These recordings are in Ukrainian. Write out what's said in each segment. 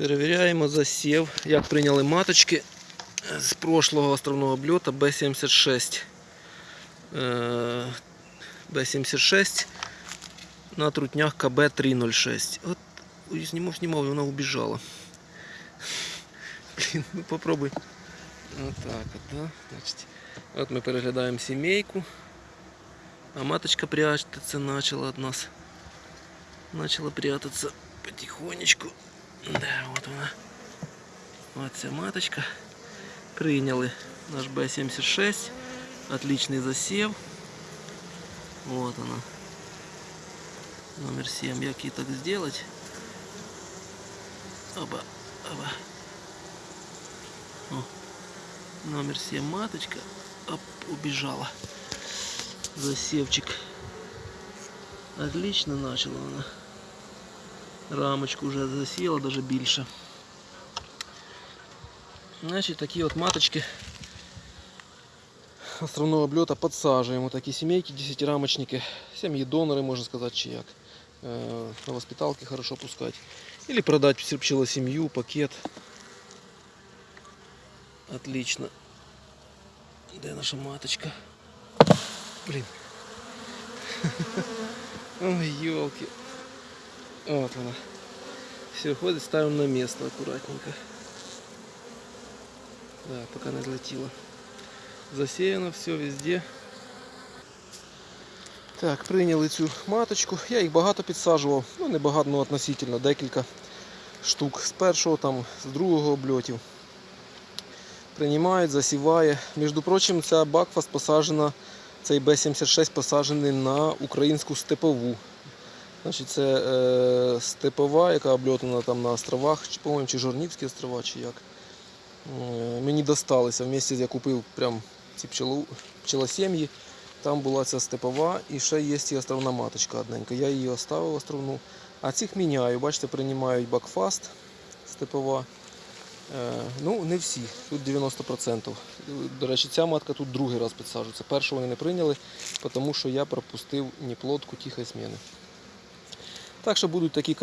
Перевіряємо засів, як прийняли маточки з прошлого островного обльота Б-76. Е, Б-76 на трутнях КБ-306. От ой, знімав, знімав, і вона убіжала. Блін, ну попробуй. Отак от, да? Значить, от ми переглядаємо сімейку. А маточка прячется начала от нас. Начала прятаться потихонечку. Да, вот она. Вот ця маточка. Прийняли наш Б-76. Отличный засев. Вот она. Номер 7. Як її так сделать? Оба, оба. О. Номер 7 маточка. Оп, убежала. Засевчик. Отлично начала она. Рамочку вже засіяла, даже більше. Значить, такі от маточки островного обльота підсаджуємо. Такі сімейки, 10 рамочники, сім'ї донори, можна сказати, чи як. Е, На воспиталки хорошо пускать. Или продать пчелосемью, пакет. Отлично. Де наша маточка? Блин. Ой, елки. Вот она. Все, ходит, ставим на место аккуратненько. Да, пока не взлетело. Засеяно все везде. Так, прийняли цю маточку. Я їх багато підсаджував. Ну, не багато, ну относительно, декілька штук з першого, там, з другого обльотів. Приймають, засіває. Між прочим, ця Бакфаст посаджена, цей Б-76 посаджений на українську степову. Значить, це е, степова, яка обльотана там на островах, чи, по-моєму, чи Жорнівські острова, чи як. Е, мені досталися. В місті я купив прям ці пчелу, пчелосім'ї. Там була ця степова і ще є і островна маточка одненька. Я її оставив островну. А цих міняю. Бачите, приймають бакфаст степова. Е, ну, не всі, тут 90%. До речі, ця матка тут другий раз підсаджується. Першу вони не прийняли, тому що я пропустив неплодку тихої зміни. Так що будуть такі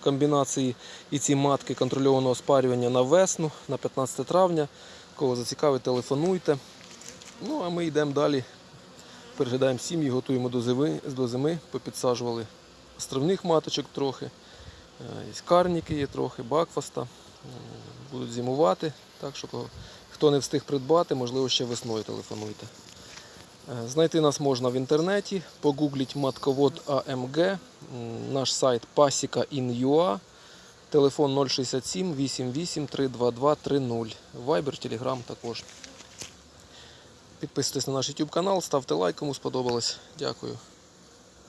комбінації і ці матки контрольованого спарювання на весну, на 15 травня. Кого зацікавить, телефонуйте. Ну, а ми йдемо далі. Переглядаємо сім'ї, готуємо до зими, до зими. Попідсаджували островних маточок трохи. Е, карніки є трохи, бакфаста. Будуть зимувати. Так що хто не встиг придбати, можливо, ще весною телефонуйте. Е, Знайти нас можна в інтернеті, погугліть матковод АМГ, наш сайт pasika.in.ua, телефон 067 88 322 30, Viber, Telegram також. Підписуйтесь на наш YouTube канал, ставте лайк, кому сподобалось. Дякую.